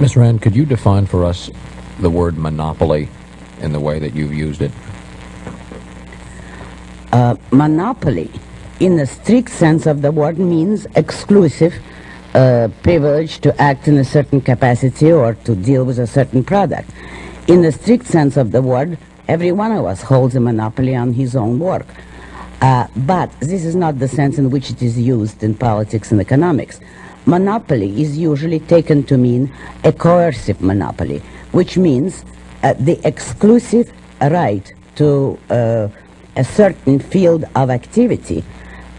Ms. Rand, could you define for us the word monopoly in the way that you've used it? Uh, monopoly, in the strict sense of the word, means exclusive uh, privilege to act in a certain capacity or to deal with a certain product. In the strict sense of the word, every one of us holds a monopoly on his own work. Uh, but this is not the sense in which it is used in politics and economics. Monopoly is usually taken to mean a coercive monopoly, which means uh, the exclusive right to uh, a certain field of activity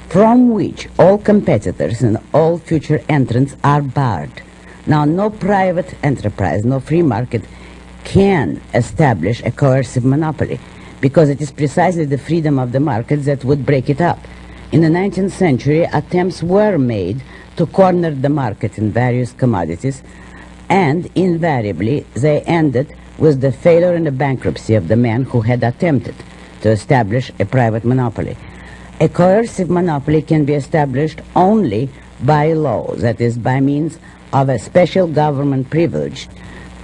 from which all competitors and all future entrants are barred. Now, no private enterprise, no free market can establish a coercive monopoly because it is precisely the freedom of the market that would break it up. In the 19th century, attempts were made to corner the market in various commodities, and invariably they ended with the failure and the bankruptcy of the man who had attempted to establish a private monopoly. A coercive monopoly can be established only by law, that is, by means of a special government privilege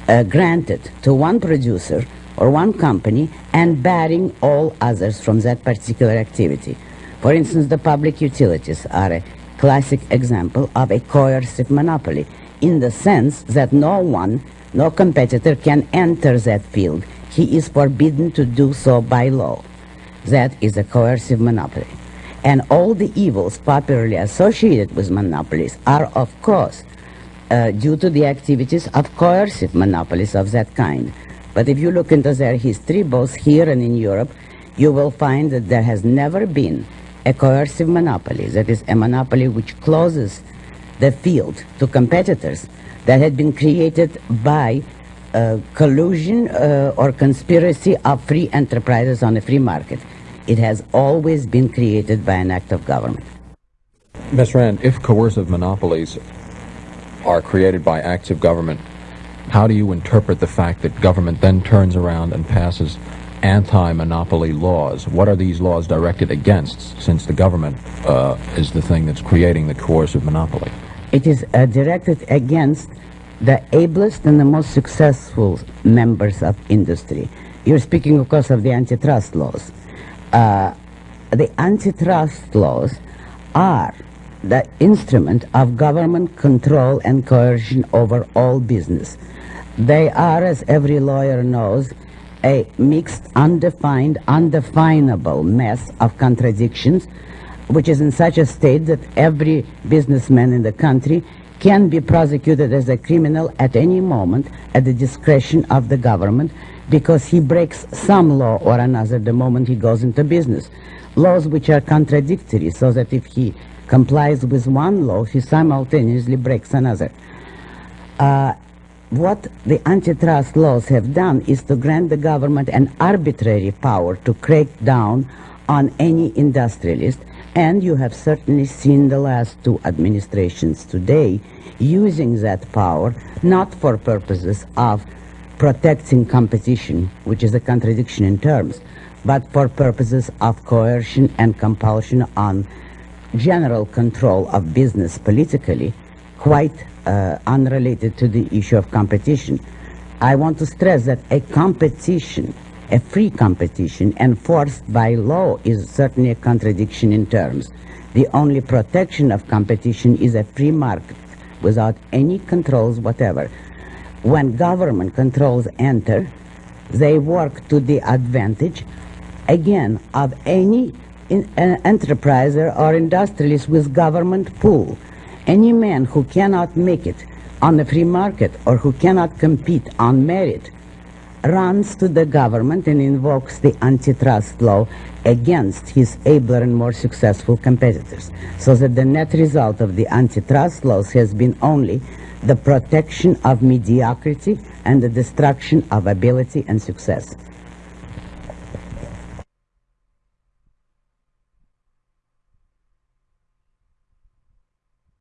uh, granted to one producer or one company and barring all others from that particular activity. For instance, the public utilities are a classic example of a coercive monopoly in the sense that no one, no competitor can enter that field. He is forbidden to do so by law. That is a coercive monopoly. And all the evils popularly associated with monopolies are, of course, uh, due to the activities of coercive monopolies of that kind. But if you look into their history, both here and in Europe, you will find that there has never been a coercive monopoly, that is, a monopoly which closes the field to competitors that had been created by uh, collusion uh, or conspiracy of free enterprises on a free market. It has always been created by an act of government. Ms. Rand, if coercive monopolies are created by acts of government, how do you interpret the fact that government then turns around and passes anti-monopoly laws? What are these laws directed against, since the government uh, is the thing that's creating the coercive monopoly? It is uh, directed against the ablest and the most successful members of industry. You're speaking, of course, of the antitrust laws. Uh, the antitrust laws are the instrument of government control and coercion over all business. They are, as every lawyer knows, a mixed, undefined, undefinable mess of contradictions, which is in such a state that every businessman in the country can be prosecuted as a criminal at any moment at the discretion of the government because he breaks some law or another the moment he goes into business. Laws which are contradictory, so that if he complies with one law, he simultaneously breaks another. Uh, what the antitrust laws have done is to grant the government an arbitrary power to crack down on any industrialist. And you have certainly seen the last two administrations today using that power not for purposes of protecting competition, which is a contradiction in terms, but for purposes of coercion and compulsion on general control of business politically, quite uh, unrelated to the issue of competition. I want to stress that a competition, a free competition enforced by law is certainly a contradiction in terms. The only protection of competition is a free market without any controls whatever. When government controls enter, they work to the advantage, again, of any in, uh, enterpriser or industrialist with government pull. Any man who cannot make it on the free market or who cannot compete on merit runs to the government and invokes the antitrust law against his abler and more successful competitors. So that the net result of the antitrust laws has been only the protection of mediocrity and the destruction of ability and success.